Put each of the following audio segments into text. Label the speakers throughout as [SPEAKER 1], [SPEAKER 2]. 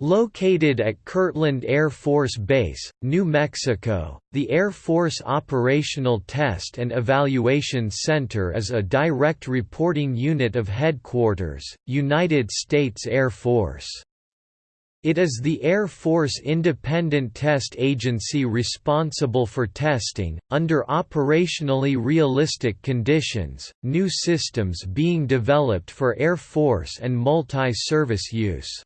[SPEAKER 1] Located at Kirtland Air Force Base, New Mexico, the Air Force Operational Test and Evaluation Center is a direct reporting unit of Headquarters, United States Air Force. It is the Air Force independent test agency responsible for testing, under operationally realistic conditions, new systems being developed for Air Force and multi-service use.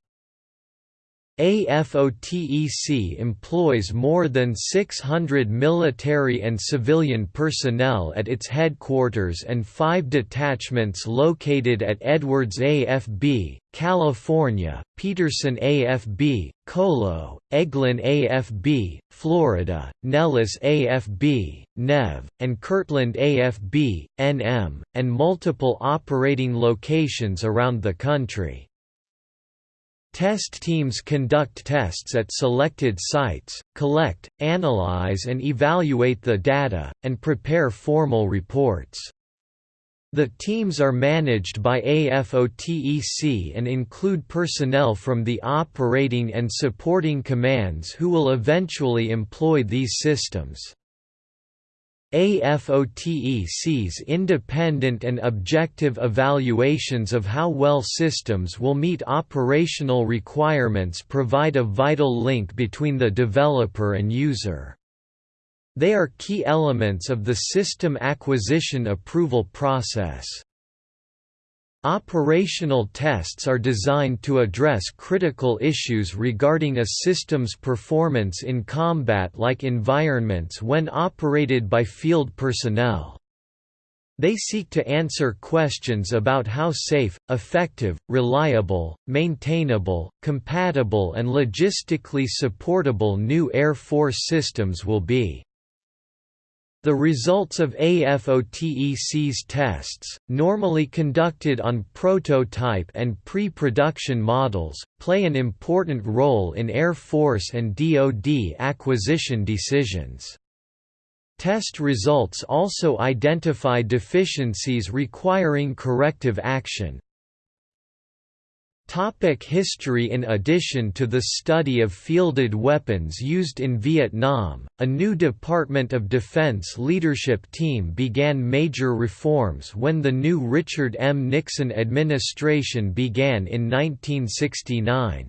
[SPEAKER 1] AFOTEC employs more than 600 military and civilian personnel at its headquarters and five detachments located at Edwards AFB, California, Peterson AFB, Colo, Eglin AFB, Florida, Nellis AFB, Nev, and Kirtland AFB, NM, and multiple operating locations around the country. Test teams conduct tests at selected sites, collect, analyze and evaluate the data, and prepare formal reports. The teams are managed by AFOTEC and include personnel from the operating and supporting commands who will eventually employ these systems. AFOTEC's independent and objective evaluations of how well systems will meet operational requirements provide a vital link between the developer and user. They are key elements of the system acquisition approval process. Operational tests are designed to address critical issues regarding a system's performance in combat-like environments when operated by field personnel. They seek to answer questions about how safe, effective, reliable, maintainable, compatible and logistically supportable new Air Force systems will be. The results of AFOTEC's tests, normally conducted on prototype and pre-production models, play an important role in Air Force and DoD acquisition decisions. Test results also identify deficiencies requiring corrective action, Topic history In addition to the study of fielded weapons used in Vietnam, a new Department of Defense leadership team began major reforms when the new Richard M. Nixon administration began in 1969.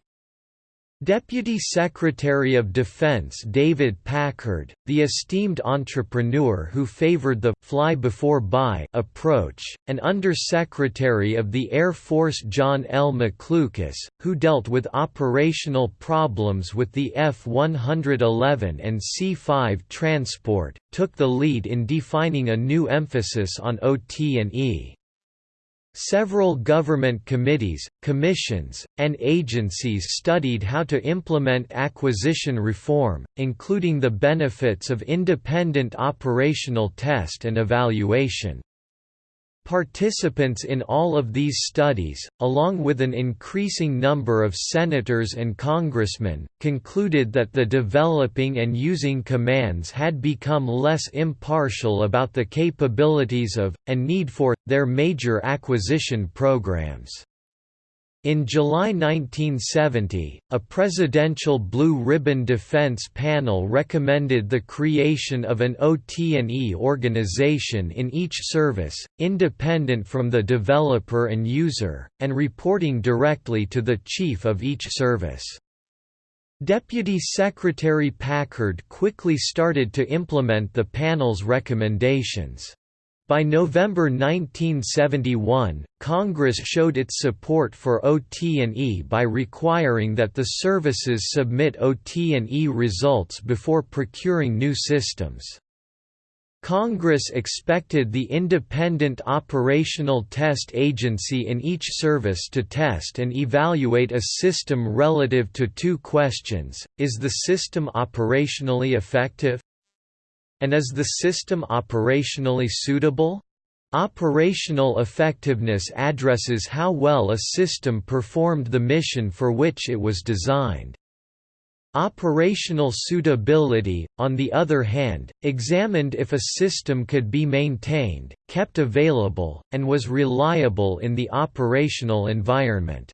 [SPEAKER 1] Deputy Secretary of Defense David Packard, the esteemed entrepreneur who favored the «fly before buy» approach, and Under-Secretary of the Air Force John L. McLucas, who dealt with operational problems with the F-111 and C-5 transport, took the lead in defining a new emphasis on OT&E. Several government committees, commissions, and agencies studied how to implement acquisition reform, including the benefits of independent operational test and evaluation. Participants in all of these studies, along with an increasing number of senators and congressmen, concluded that the developing and using commands had become less impartial about the capabilities of, and need for, their major acquisition programs. In July 1970, a presidential Blue Ribbon Defense panel recommended the creation of an OT&E organization in each service, independent from the developer and user, and reporting directly to the chief of each service. Deputy Secretary Packard quickly started to implement the panel's recommendations. By November 1971, Congress showed its support for OT&E by requiring that the services submit OT&E results before procuring new systems. Congress expected the independent operational test agency in each service to test and evaluate a system relative to two questions, is the system operationally effective? And is the system operationally suitable? Operational effectiveness addresses how well a system performed the mission for which it was designed. Operational suitability, on the other hand, examined if a system could be maintained, kept available, and was reliable in the operational environment.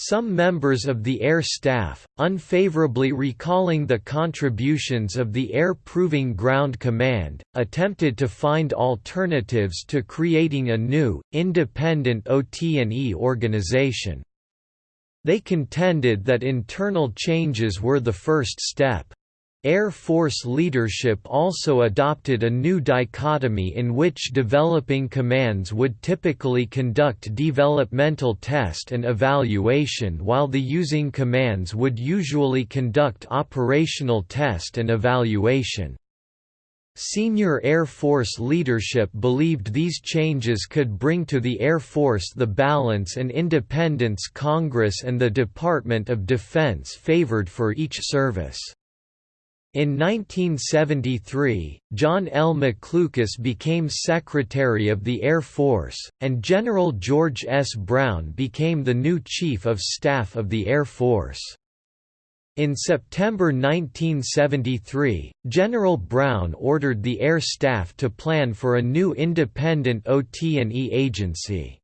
[SPEAKER 1] Some members of the Air Staff, unfavorably recalling the contributions of the Air Proving Ground Command, attempted to find alternatives to creating a new, independent OT&E organization. They contended that internal changes were the first step. Air Force leadership also adopted a new dichotomy in which developing commands would typically conduct developmental test and evaluation while the using commands would usually conduct operational test and evaluation. Senior Air Force leadership believed these changes could bring to the Air Force the balance and independence Congress and the Department of Defense favored for each service. In 1973, John L. McLucas became Secretary of the Air Force, and General George S. Brown became the new Chief of Staff of the Air Force. In September 1973, General Brown ordered the Air Staff to plan for a new independent OT&E agency.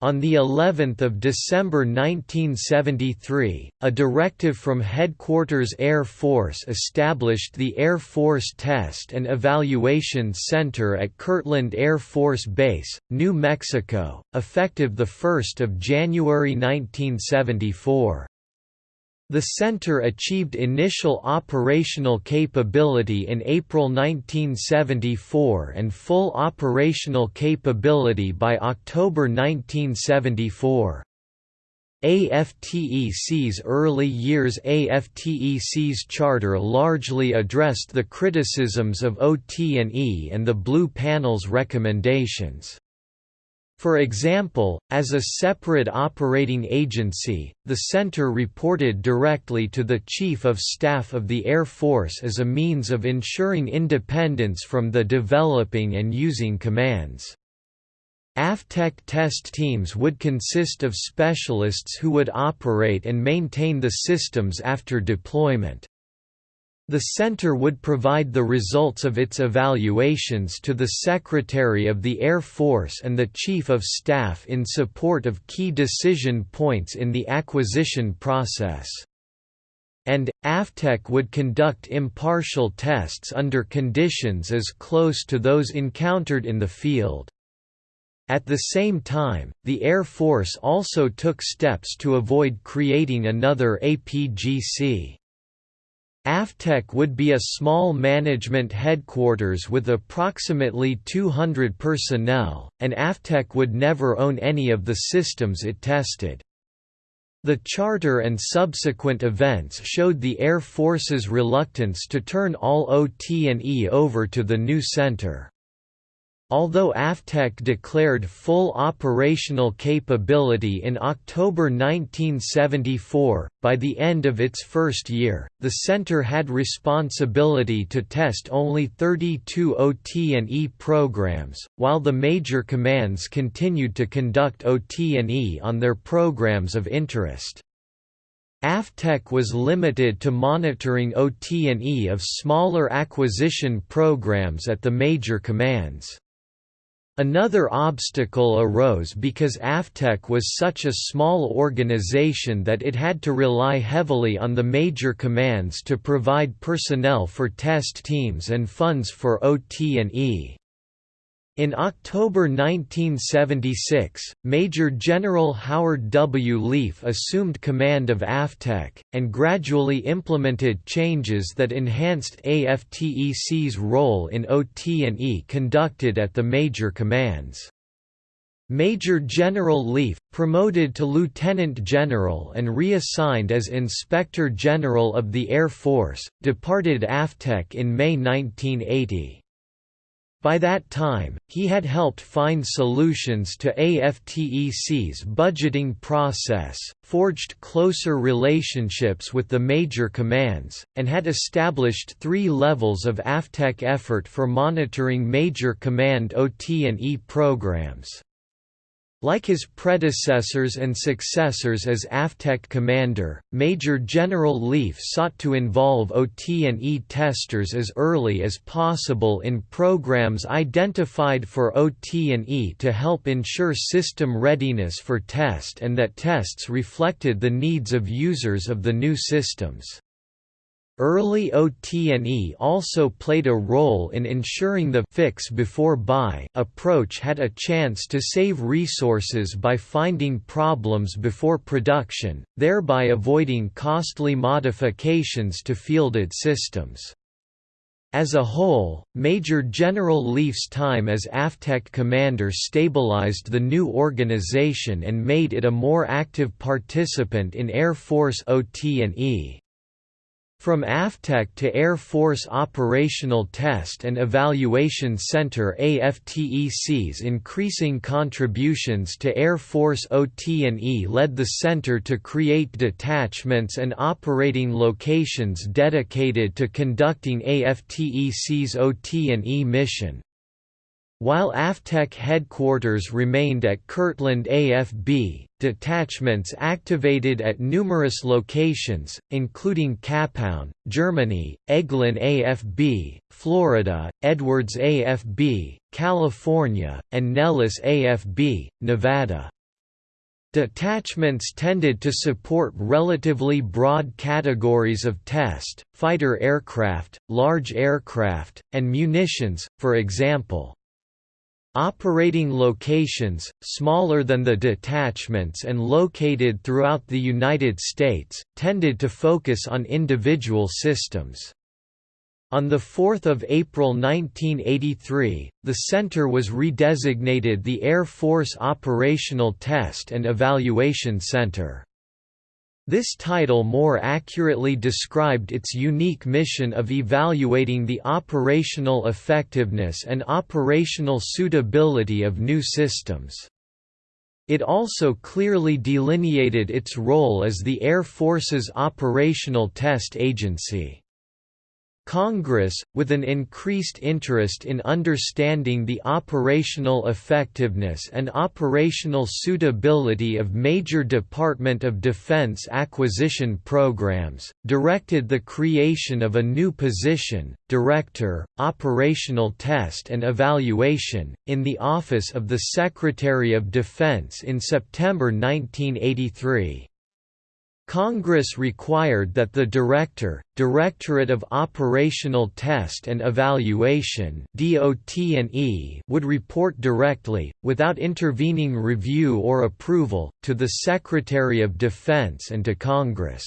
[SPEAKER 1] On the 11th of December 1973, a directive from Headquarters Air Force established the Air Force Test and Evaluation Center at Kirtland Air Force Base, New Mexico, effective 1 January 1974. The center achieved initial operational capability in April 1974 and full operational capability by October 1974. AFTEC's early years AFTEC's charter largely addressed the criticisms of OT&E and the Blue Panel's recommendations. For example, as a separate operating agency, the center reported directly to the Chief of Staff of the Air Force as a means of ensuring independence from the developing and using commands. AFTEC test teams would consist of specialists who would operate and maintain the systems after deployment. The center would provide the results of its evaluations to the Secretary of the Air Force and the Chief of Staff in support of key decision points in the acquisition process. And, AFTEC would conduct impartial tests under conditions as close to those encountered in the field. At the same time, the Air Force also took steps to avoid creating another APGC. AFTEC would be a small management headquarters with approximately 200 personnel, and AFTEC would never own any of the systems it tested. The charter and subsequent events showed the Air Force's reluctance to turn all OT&E over to the new center. Although AFTEC declared full operational capability in October 1974, by the end of its first year, the center had responsibility to test only 32 OT&E programs, while the major commands continued to conduct OT&E on their programs of interest. AFTEC was limited to monitoring OT&E of smaller acquisition programs at the major commands. Another obstacle arose because AFTEC was such a small organization that it had to rely heavily on the major commands to provide personnel for test teams and funds for OT&E. In October 1976, Major General Howard W. Leaf assumed command of AFTEC, and gradually implemented changes that enhanced AFTEC's role in OT&E conducted at the major commands. Major General Leaf, promoted to Lieutenant General and reassigned as Inspector General of the Air Force, departed AFTEC in May 1980. By that time, he had helped find solutions to AFTEC's budgeting process, forged closer relationships with the major commands, and had established three levels of AFTEC effort for monitoring major command OT&E programs. Like his predecessors and successors as AFTEC commander, Major General Leaf sought to involve OT&E testers as early as possible in programs identified for OT&E to help ensure system readiness for test and that tests reflected the needs of users of the new systems. Early OT&E also played a role in ensuring the fix before buy approach had a chance to save resources by finding problems before production, thereby avoiding costly modifications to fielded systems. As a whole, Major General Leaf's time as AFTEC commander stabilized the new organization and made it a more active participant in Air Force OT&E. From AFTEC to Air Force Operational Test and Evaluation Center AFTEC's increasing contributions to Air Force OT&E led the center to create detachments and operating locations dedicated to conducting AFTEC's OT&E mission. While AFTEC headquarters remained at Kirtland AFB, detachments activated at numerous locations, including Kapaun, Germany, Eglin AFB, Florida, Edwards AFB, California, and Nellis AFB, Nevada. Detachments tended to support relatively broad categories of test, fighter aircraft, large aircraft, and munitions, for example. Operating locations, smaller than the detachments and located throughout the United States, tended to focus on individual systems. On 4 April 1983, the center was redesignated the Air Force Operational Test and Evaluation Center. This title more accurately described its unique mission of evaluating the operational effectiveness and operational suitability of new systems. It also clearly delineated its role as the Air Force's operational test agency. Congress, with an increased interest in understanding the operational effectiveness and operational suitability of major Department of Defense acquisition programs, directed the creation of a new position, Director, Operational Test and Evaluation, in the Office of the Secretary of Defense in September 1983. Congress required that the Director, Directorate of Operational Test and Evaluation would report directly, without intervening review or approval, to the Secretary of Defense and to Congress.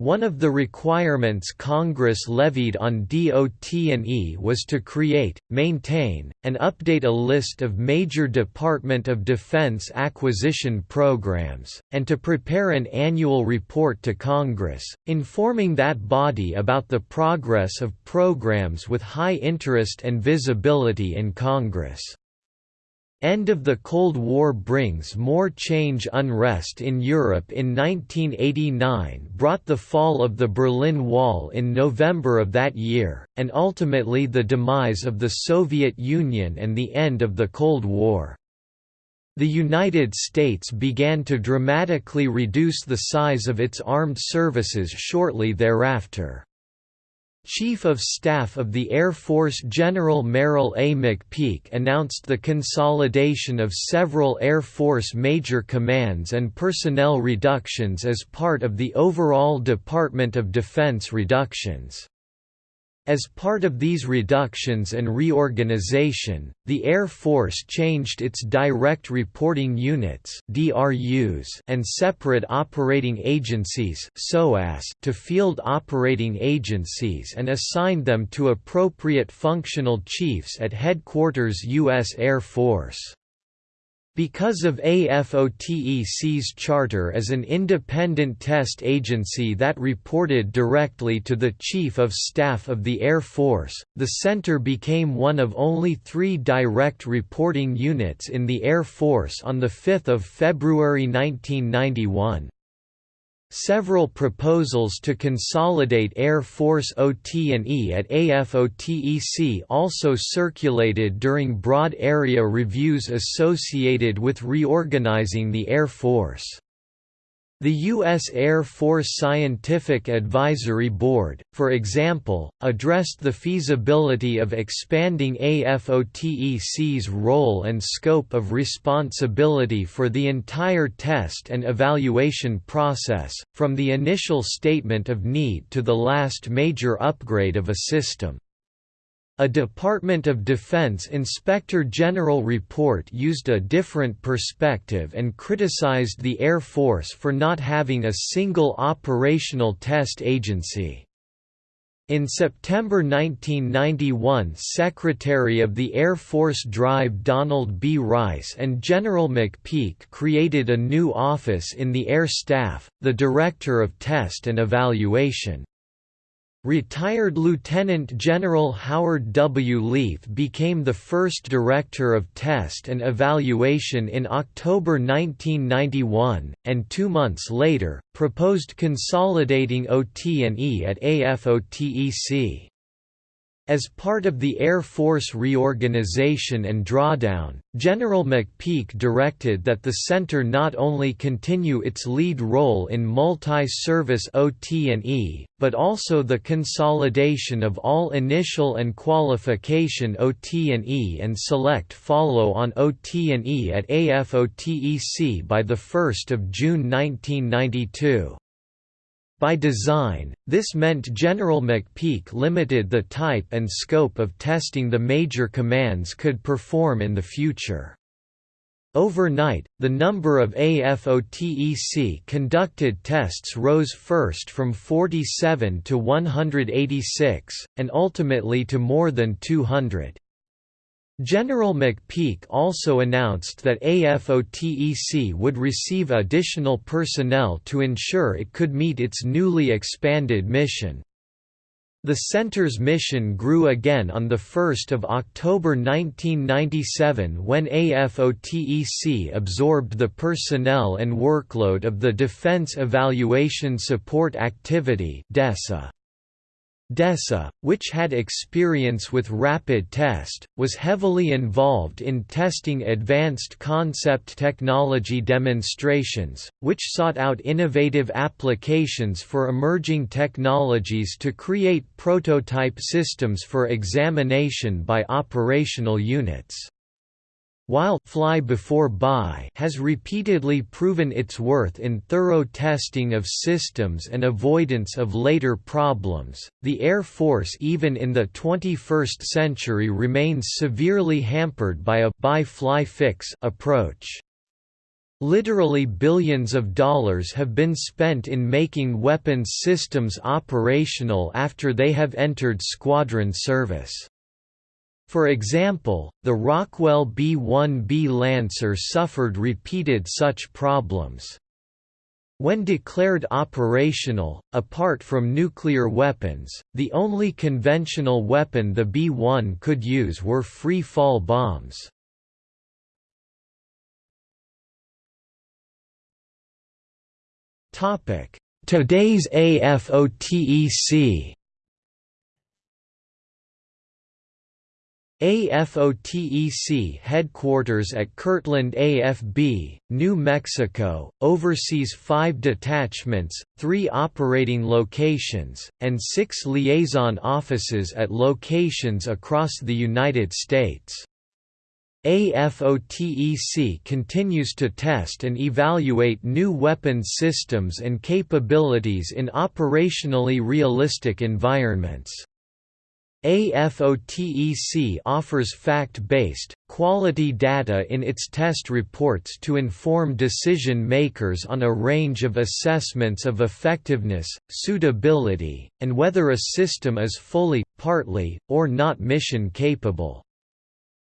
[SPEAKER 1] One of the requirements Congress levied on DOT&E was to create, maintain, and update a list of major Department of Defense acquisition programs, and to prepare an annual report to Congress, informing that body about the progress of programs with high interest and visibility in Congress. End of the Cold War brings more change Unrest in Europe in 1989 brought the fall of the Berlin Wall in November of that year, and ultimately the demise of the Soviet Union and the end of the Cold War. The United States began to dramatically reduce the size of its armed services shortly thereafter. Chief of Staff of the Air Force General Merrill A. McPeak announced the consolidation of several Air Force major commands and personnel reductions as part of the overall Department of Defense reductions. As part of these reductions and reorganization, the Air Force changed its Direct Reporting Units (DRUs) and Separate Operating Agencies to Field Operating Agencies and assigned them to appropriate functional chiefs at Headquarters U.S. Air Force. Because of AFOTEC's charter as an independent test agency that reported directly to the Chief of Staff of the Air Force, the center became one of only three direct reporting units in the Air Force on 5 February 1991. Several proposals to consolidate Air Force OT&E at AFOTEC also circulated during broad area reviews associated with reorganizing the Air Force. The U.S. Air Force Scientific Advisory Board, for example, addressed the feasibility of expanding AFOTEC's role and scope of responsibility for the entire test and evaluation process, from the initial statement of need to the last major upgrade of a system. A Department of Defense Inspector General report used a different perspective and criticized the Air Force for not having a single operational test agency. In September 1991 Secretary of the Air Force Drive Donald B. Rice and General McPeak created a new office in the Air Staff, the Director of Test and Evaluation. Retired Lieutenant General Howard W. Leaf became the first Director of Test and Evaluation in October 1991, and two months later, proposed consolidating OT&E at AFOTEC. As part of the Air Force reorganization and drawdown, General McPeak directed that the center not only continue its lead role in multi-service OT&E, but also the consolidation of all initial and qualification OT&E and select follow-on OT&E at AFOTEC by 1 June 1992. By design, this meant General McPeak limited the type and scope of testing the major commands could perform in the future. Overnight, the number of AFOTEC conducted tests rose first from 47 to 186, and ultimately to more than 200. General McPeak also announced that AFOTEC would receive additional personnel to ensure it could meet its newly expanded mission. The center's mission grew again on 1 October 1997 when AFOTEC absorbed the personnel and workload of the Defense Evaluation Support Activity DESA. DESA, which had experience with rapid test, was heavily involved in testing advanced concept technology demonstrations, which sought out innovative applications for emerging technologies to create prototype systems for examination by operational units. While Fly Before Buy has repeatedly proven its worth in thorough testing of systems and avoidance of later problems, the Air Force even in the 21st century remains severely hampered by a buy-fly-fix approach. Literally billions of dollars have been spent in making weapons systems operational after they have entered squadron service. For example, the Rockwell B-1B Lancer suffered repeated such problems. When declared operational, apart from nuclear weapons, the only conventional weapon the B-1 could use were free-fall bombs. Today's AFOTEC AFOTEC headquarters at Kirtland AFB, New Mexico, oversees five detachments, three operating locations, and six liaison offices at locations across the United States. AFOTEC continues to test and evaluate new weapons systems and capabilities in operationally realistic environments. AFOTEC offers fact-based, quality data in its test reports to inform decision makers on a range of assessments of effectiveness, suitability, and whether a system is fully, partly, or not mission capable.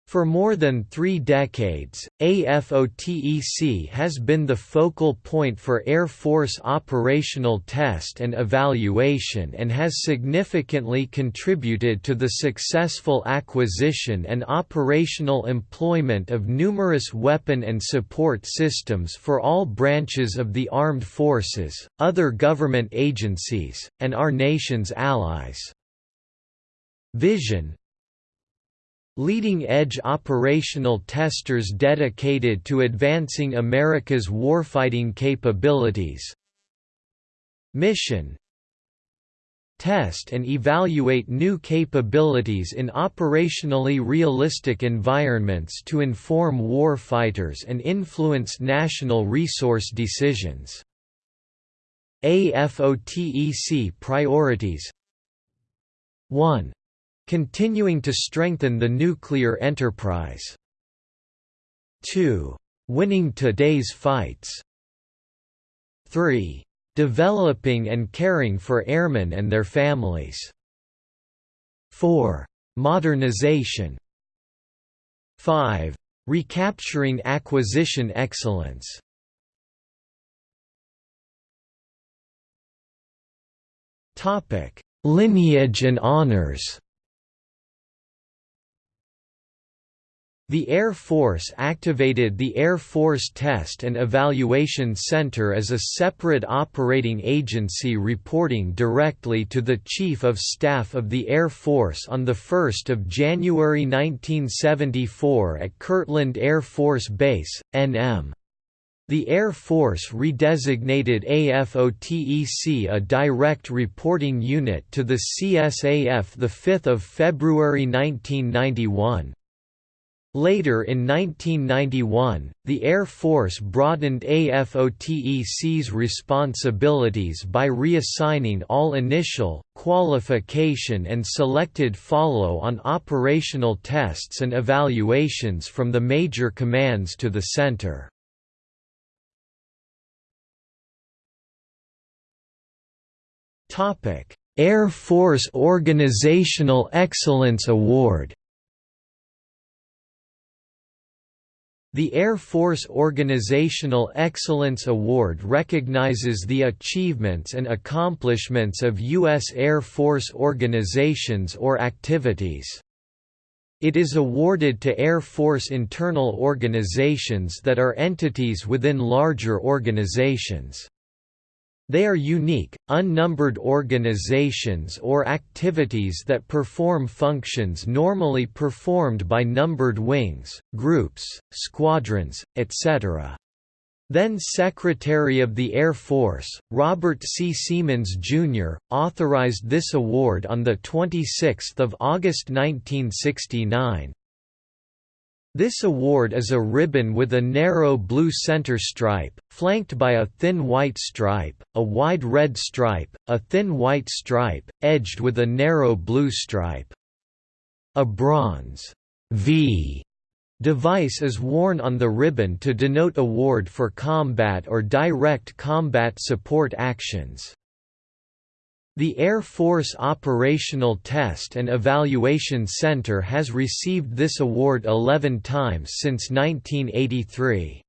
[SPEAKER 1] For more than three decades, AFOTEC has been the focal point for Air Force operational test and evaluation and has significantly contributed to the successful acquisition and operational employment of numerous weapon and support systems for all branches of the armed forces, other government agencies, and our nation's allies. Vision, Leading-edge operational testers dedicated to advancing America's warfighting capabilities. Mission. Test and evaluate new capabilities in operationally realistic environments to inform warfighters and influence national resource decisions. AFOTEC priorities. 1 Continuing to strengthen the nuclear enterprise. 2. Winning today's fights. 3. Developing and caring for airmen and their families. 4. Modernization. 5. Recapturing acquisition excellence. Topic: Lineage and honors. The Air Force activated the Air Force Test and Evaluation Center as a separate operating agency reporting directly to the Chief of Staff of the Air Force on 1 January 1974 at Kirtland Air Force Base, NM. The Air Force redesignated AFOTEC a direct reporting unit to the CSAF 5 February 1991. Later in 1991, the Air Force broadened AFOTEC's responsibilities by reassigning all initial, qualification and selected follow-on operational tests and evaluations from the major commands to the center. Air Force Organizational Excellence Award The Air Force Organizational Excellence Award recognizes the achievements and accomplishments of U.S. Air Force organizations or activities. It is awarded to Air Force internal organizations that are entities within larger organizations. They are unique, unnumbered organizations or activities that perform functions normally performed by numbered wings, groups, squadrons, etc. Then Secretary of the Air Force, Robert C. Seamans, Jr., authorized this award on 26 August 1969. This award is a ribbon with a narrow blue center stripe, flanked by a thin white stripe, a wide red stripe, a thin white stripe, edged with a narrow blue stripe. A bronze V device is worn on the ribbon to denote award for combat or direct combat support actions. The Air Force Operational Test and Evaluation Center has received this award 11 times since 1983.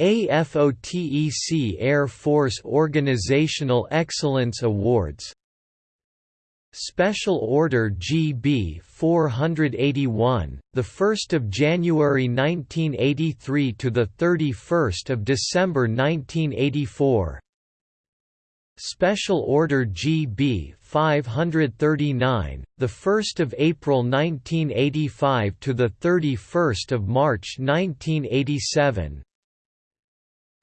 [SPEAKER 1] AFOTEC Air Force Organizational Excellence Awards Special Order GB 481, the 1st of January 1983 to the 31st of December 1984. Special Order GB 539, the 1st of April 1985 to the 31st of March 1987.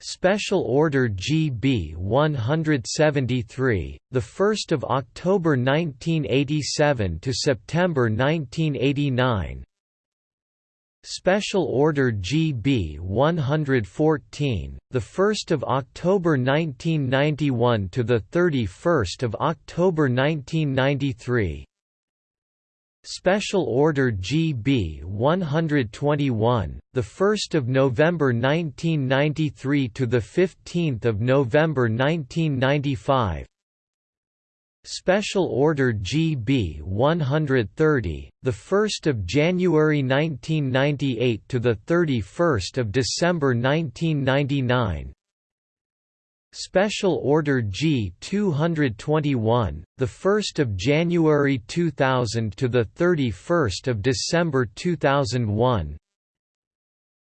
[SPEAKER 1] Special Order GB 173, the 1st of October 1987 to September 1989. Special Order GB 114, the 1st of October 1991 to the 31st of October 1993. Special Order GB 121, the 1st of November 1993 to the 15th of November 1995. Special Order GB 130, the 1st of January 1998 to the 31st of December 1999. Special Order G 221, the 1st of January 2000 to the 31st of December 2001.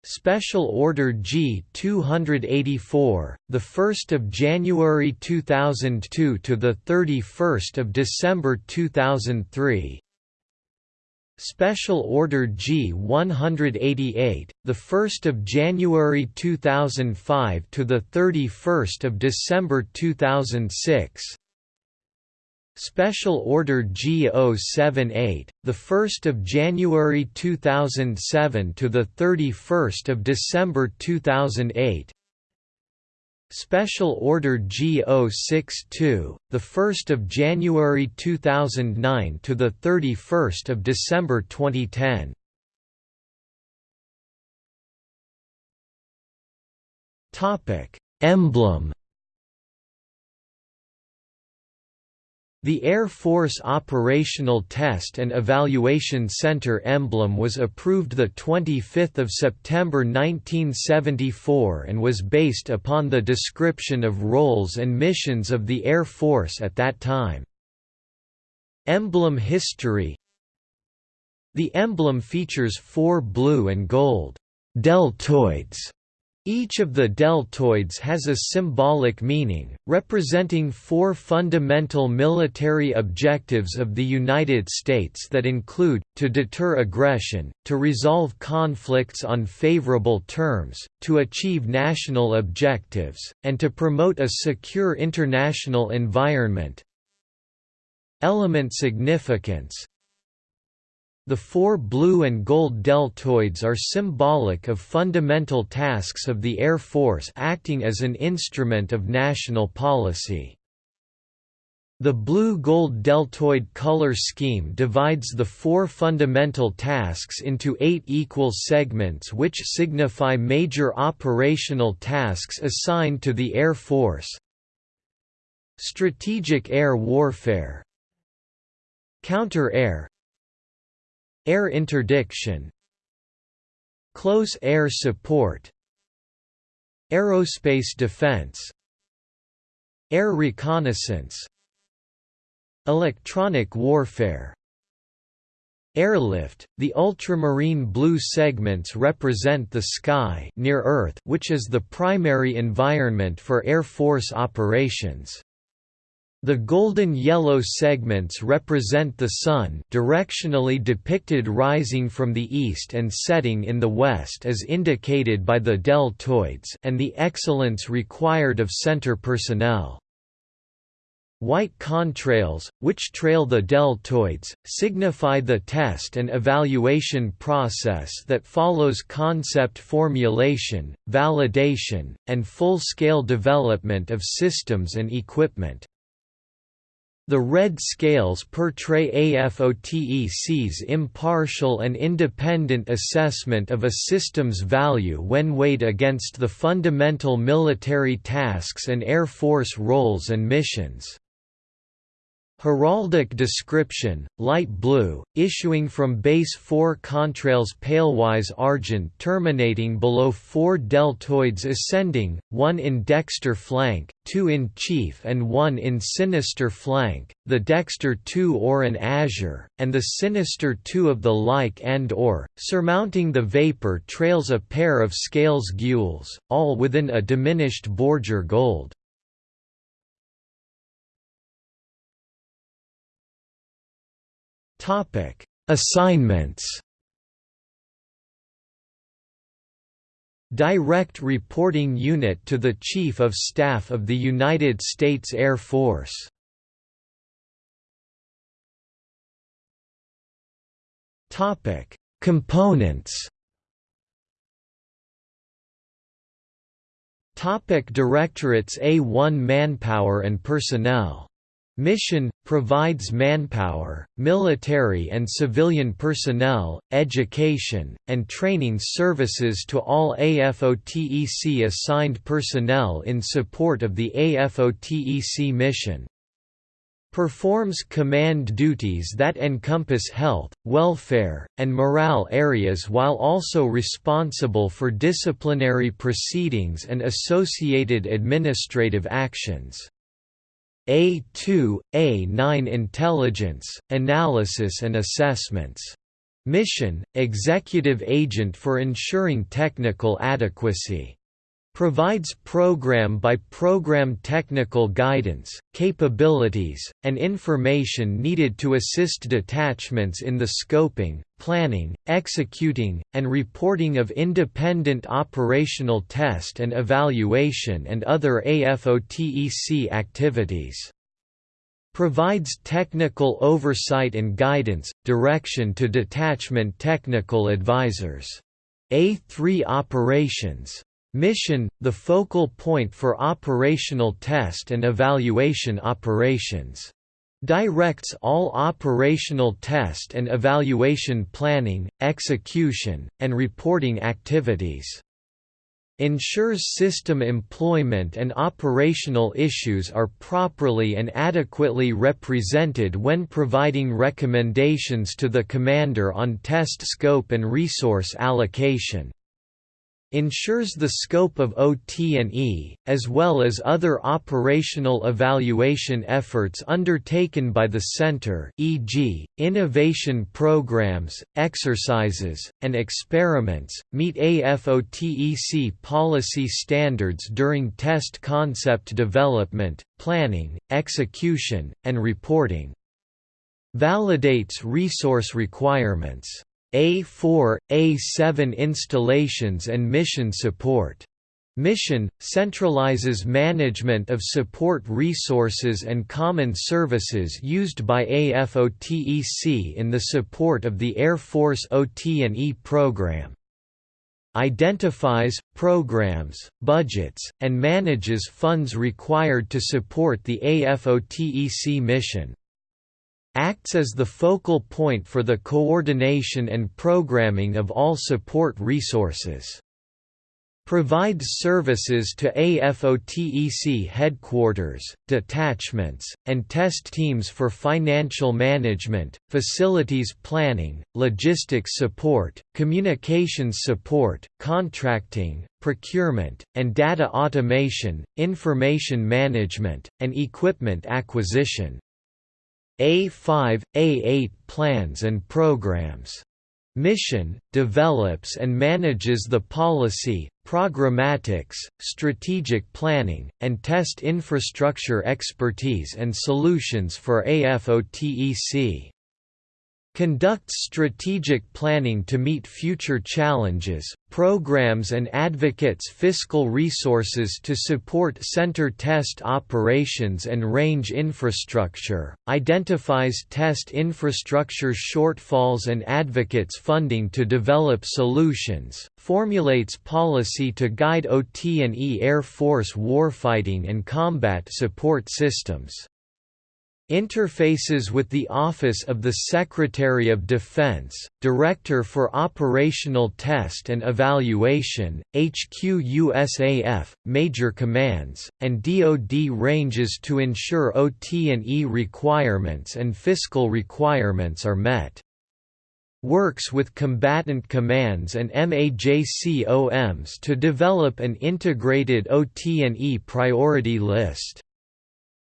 [SPEAKER 1] Special Order G 284, the 1st of January 2002 to the 31st of December 2003. Special Order G 188, the 1st of January 2005 to the 31st of December 2006. Special Order G078, the 1st of January 2007 to the 31st of December 2008. Special Order G062, the 1st of January 2009 to the 31st of December 2010. Topic: Emblem The Air Force Operational Test and Evaluation Center emblem was approved 25 September 1974 and was based upon the description of roles and missions of the Air Force at that time. Emblem history The emblem features four blue and gold deltoids each of the deltoids has a symbolic meaning, representing four fundamental military objectives of the United States that include, to deter aggression, to resolve conflicts on favorable terms, to achieve national objectives, and to promote a secure international environment. Element significance the four blue and gold deltoids are symbolic of fundamental tasks of the Air Force acting as an instrument of national policy. The blue-gold deltoid color scheme divides the four fundamental tasks into eight equal segments which signify major operational tasks assigned to the Air Force. Strategic air warfare Counter-air Air interdiction Close air support Aerospace defense Air reconnaissance Electronic warfare Airlift The ultramarine blue segments represent the sky near Earth which is the primary environment for Air Force operations. The golden yellow segments represent the Sun directionally depicted rising from the east and setting in the west as indicated by the deltoids and the excellence required of center personnel. White contrails, which trail the deltoids, signify the test and evaluation process that follows concept formulation, validation, and full-scale development of systems and equipment. The red scales portray AFOTEC's impartial and independent assessment of a system's value when weighed against the fundamental military tasks and Air Force roles and missions. Heraldic description, light blue, issuing from base 4 contrails palewise argent terminating below 4 deltoids ascending, 1 in dexter flank, 2 in chief and 1 in sinister flank, the dexter 2 or an azure, and the sinister 2 of the like and or, surmounting the vapor trails a pair of scales gules, all within a diminished bordure gold. Topic: Assignments. Direct Reporting Unit to the Chief of Staff of the United States Air Force. Topic: Components. Topic Directorates A1 Manpower and Personnel Mission – provides manpower, military and civilian personnel, education, and training services to all AFOTEC assigned personnel in support of the AFOTEC mission. performs command duties that encompass health, welfare, and morale areas while also responsible for disciplinary proceedings and associated administrative actions. A2, A9 Intelligence, Analysis and Assessments. Mission, Executive Agent for ensuring technical adequacy provides program-by-program technical guidance, capabilities, and information needed to assist detachments in the scoping, planning, executing, and reporting of independent operational test and evaluation and other AFOTEC activities. Provides technical oversight and guidance, direction to detachment technical advisors. A3 Operations Mission, the focal point for operational test and evaluation operations. Directs all operational test and evaluation planning, execution, and reporting activities ensures system employment and operational issues are properly and adequately represented when providing recommendations to the commander on test scope and resource allocation ensures the scope of OT&E, as well as other operational evaluation efforts undertaken by the Center e.g., innovation programs, exercises, and experiments, meet AFOTEC policy standards during test concept development, planning, execution, and reporting. Validates resource requirements a4, A7 installations and mission support. Mission – centralizes management of support resources and common services used by AFOTEC in the support of the Air Force OT&E program. Identifies, programs, budgets, and manages funds required to support the AFOTEC mission acts as the focal point for the coordination and programming of all support resources. Provides services to AFOTEC headquarters, detachments, and test teams for financial management, facilities planning, logistics support, communications support, contracting, procurement, and data automation, information management, and equipment acquisition. A5, A8 plans and programs. Mission, develops and manages the policy, programmatics, strategic planning, and test infrastructure expertise and solutions for AFOTEC conducts strategic planning to meet future challenges, programs and advocates fiscal resources to support center test operations and range infrastructure, identifies test infrastructure shortfalls and advocates funding to develop solutions, formulates policy to guide OT&E Air Force warfighting and combat support systems. Interfaces with the Office of the Secretary of Defense, Director for Operational Test and Evaluation, HQ-USAF, Major Commands, and DoD ranges to ensure OT&E requirements and fiscal requirements are met. Works with combatant commands and MAJCOMs to develop an integrated OT&E priority list.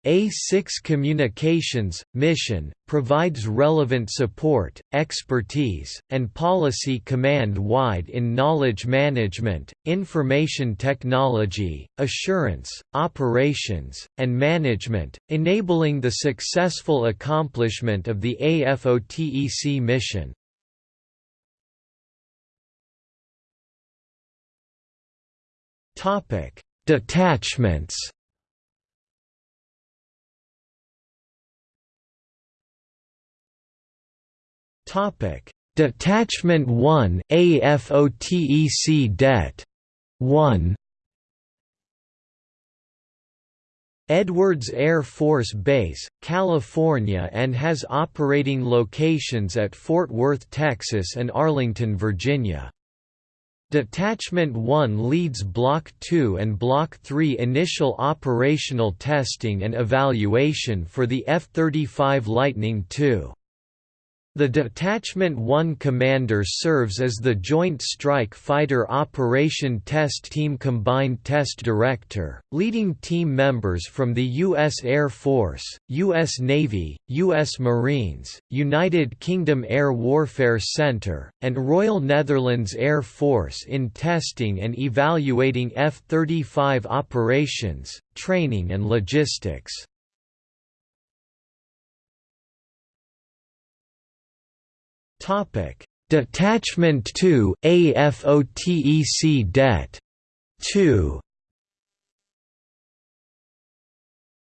[SPEAKER 1] A6 Communications, mission, provides relevant support, expertise, and policy command-wide in knowledge management, information technology, assurance, operations, and management, enabling the successful accomplishment of the AFOTEC mission. Detachments Topic: Detachment 1 AFOTEC Det 1 Edwards Air Force Base, California and has operating locations at Fort Worth, Texas and Arlington, Virginia. Detachment 1 leads Block 2 and Block 3 initial operational testing and evaluation for the F-35 Lightning II. The Detachment 1 commander serves as the Joint Strike Fighter Operation Test Team Combined Test Director, leading team members from the U.S. Air Force, U.S. Navy, U.S. Marines, United Kingdom Air Warfare Centre, and Royal Netherlands Air Force in testing and evaluating F-35 operations, training and logistics. Topic: Detachment 2 AFOTEC Det 2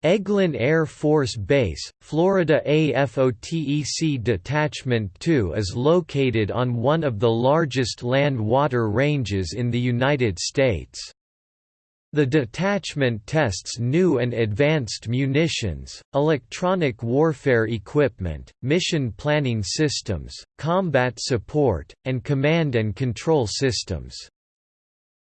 [SPEAKER 1] Eglin Air Force Base, Florida AFOTEC Detachment 2 is located on one of the largest land-water ranges in the United States. The detachment tests new and advanced munitions, electronic warfare equipment, mission planning systems, combat support, and command and control systems.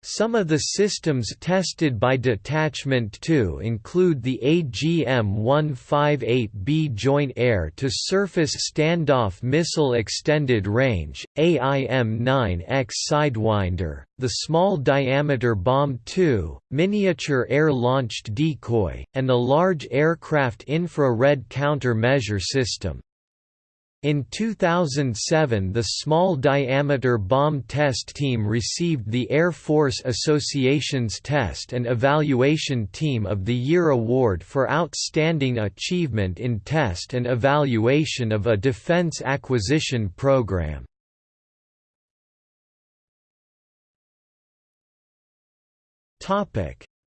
[SPEAKER 1] Some of the systems tested by Detachment 2 include the AGM-158B Joint Air-to-Surface Standoff Missile Extended Range, AIM-9X Sidewinder, the Small Diameter Bomb 2, Miniature Air-Launched Decoy, and the Large Aircraft Infrared Counter-Measure System. In 2007 the Small Diameter Bomb Test Team received the Air Force Association's Test and Evaluation Team of the Year Award for Outstanding Achievement in Test and Evaluation of a Defense Acquisition Program.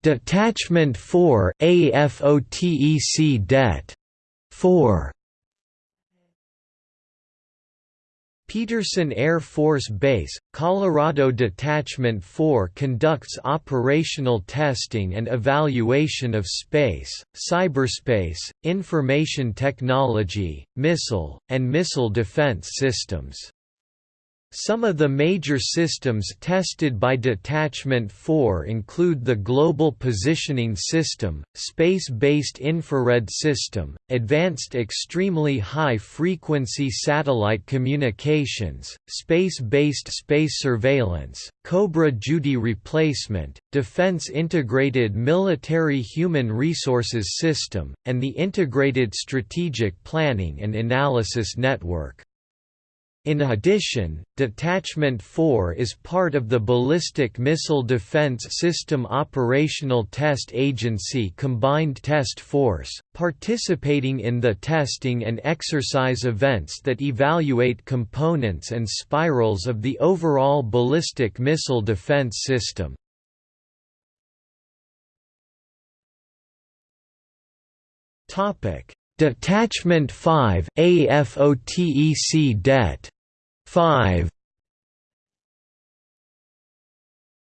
[SPEAKER 1] Detachment 4 AFOTEC Det 4 Peterson Air Force Base, Colorado Detachment 4 conducts operational testing and evaluation of space, cyberspace, information technology, missile, and missile defense systems. Some of the major systems tested by Detachment 4 include the Global Positioning System, Space-Based Infrared System, Advanced Extremely High-Frequency Satellite Communications, Space-Based Space Surveillance, Cobra Duty Replacement, Defense Integrated Military Human Resources System, and the Integrated Strategic Planning and Analysis Network. In addition, Detachment 4 is part of the Ballistic Missile Defense System Operational Test Agency Combined Test Force, participating in the testing and exercise events that evaluate components and spirals of the overall ballistic missile defense system. Detachment 5 AFOTEC Det 5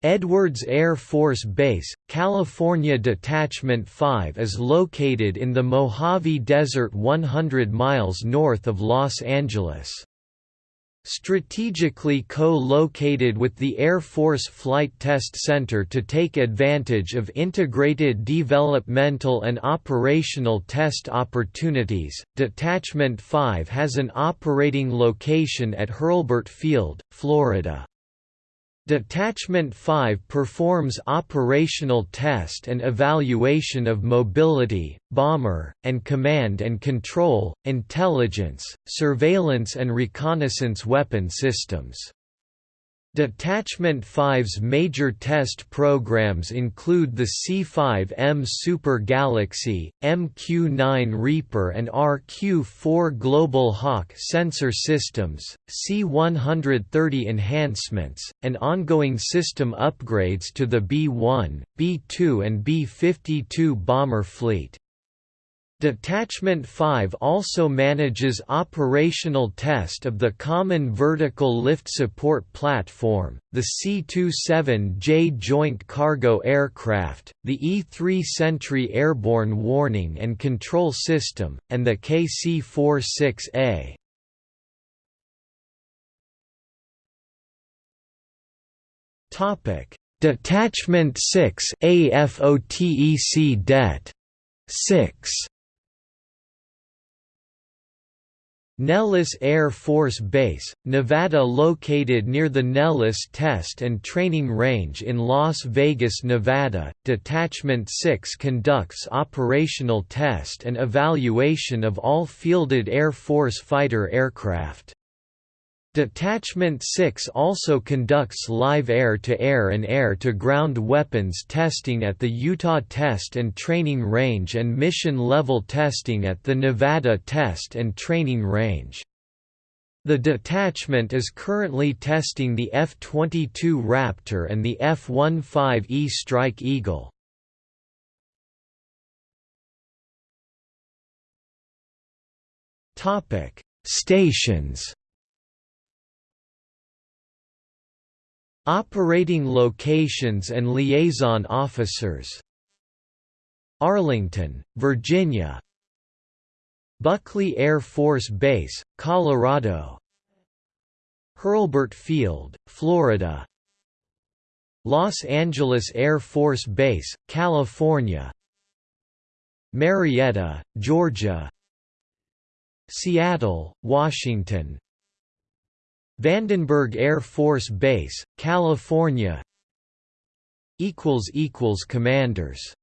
[SPEAKER 1] Edwards Air Force Base, California Detachment 5 is located in the Mojave Desert 100 miles north of Los Angeles. Strategically co-located with the Air Force Flight Test Center to take advantage of integrated developmental and operational test opportunities, Detachment 5 has an operating location at Hurlburt Field, Florida. Detachment 5 performs operational test and evaluation of mobility, bomber, and command and control, intelligence, surveillance and reconnaissance weapon systems. Detachment 5's major test programs include the C-5M Super Galaxy, MQ-9 Reaper and RQ-4 Global Hawk sensor systems, C-130 enhancements, and ongoing system upgrades to the B-1, B-2 and B-52 bomber fleet. Detachment 5 also manages operational test of the Common Vertical Lift Support Platform, the C-27J Joint Cargo Aircraft, the E-3 Sentry Airborne Warning and Control System, and the KC-46A. Detachment 6 AFOTEC Det. 6 Nellis Air Force Base, Nevada Located near the Nellis Test and Training Range in Las Vegas, Nevada, Detachment 6 conducts operational test and evaluation of all fielded Air Force fighter aircraft. Detachment 6 also conducts live air-to-air -air and air-to-ground weapons testing at the Utah Test and Training Range and mission-level testing at the Nevada Test and Training Range. The detachment is currently testing the F-22 Raptor and the F-15E Strike Eagle. Stations Operating locations and liaison officers. Arlington, Virginia. Buckley Air Force Base, Colorado. Hurlburt Field, Florida. Los Angeles Air Force Base, California. Marietta, Georgia. Seattle, Washington Vandenberg Air Force Base, California. Commanders